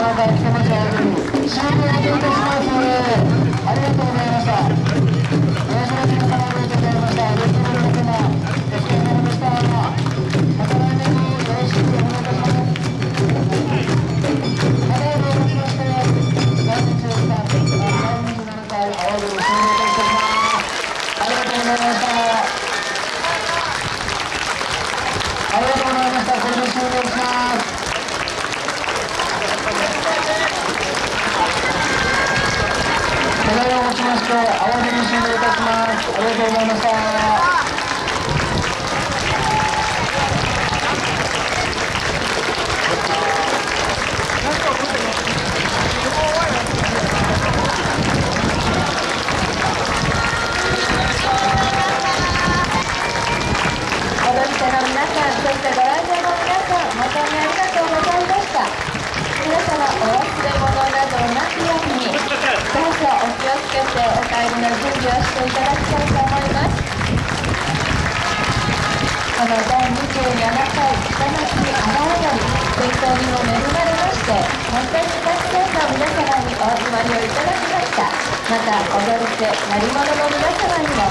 終了といたします。ありがとうございました。大島皆様ありがとうございました。よろしくお願いします。ありがとうございました。ありがとうございました。これで終了します。ただいまもちまして、慌てに終了いたします。ありがとうございました。踊り手の皆さん、そしてご来場の皆さん、本当にありがとうございました。皆様、お忘れ物などなきように、どうぞお気をつけてお帰りの準備をしていただきたいと思います。この第27回北町阿波踊り、天候にも恵まれまして、本当にたくさんの皆様にお集まりをいただきました。また、踊り手、鳴り物の皆様にも、